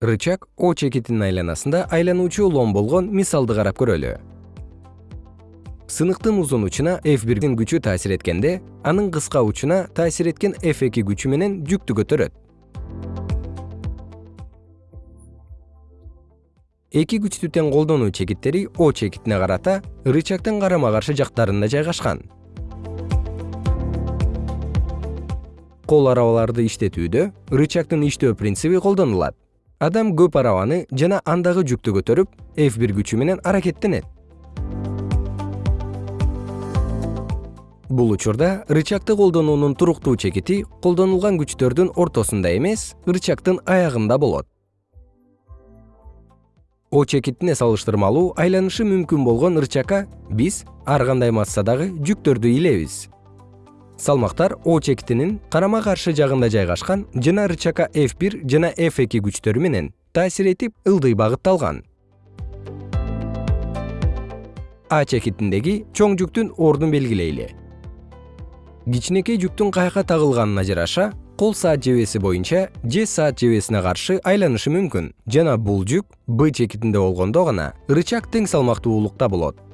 рычаг о чекитинин айланасында айлануучу улам болгон мисалды карап көрөлү. Сыныктын узун учуна f1 күчү таасир эткенде анын кыска учуна таасир эткен f2 күчү менен жүктү көтөрөт. Эки күчтү тең колдонуу чекиттери о чекитине карата рычагдын карама каршы жактарында жайгашкан. Кол арабаларды иштетүүдө рычагдын иштөө принциби колдонулат адам көп арабаны жана андагы жүктү көтөрүп f1 күчү менен аракеттенет. Бул учурда рычагды колдонуунун туруктуу чекити колдонулган күчтөрдүн ортосунда эмес рычагдын аягында болот. О чекитине салыштырмалуу айланышы мүмкүн болгон рычагга биз ар кандай массадагы жүктөрдү илебиз салмактар о чекитинин карама каршы жагында жайгашкан жана рычагга f1 жана f2 күчтөрү менен таасир этип ылдый багытталган. А чекитиндеги чоң жүктүн ордун белгилейли. Кичинекей жүктүн каяка тагылганына жараша кол саат жебеси боюнча же саат жебесине каршы айланышы мүмкүн. Жана бул жүк б чекитинде болгондо гана рычаг тең салмактуулукта болот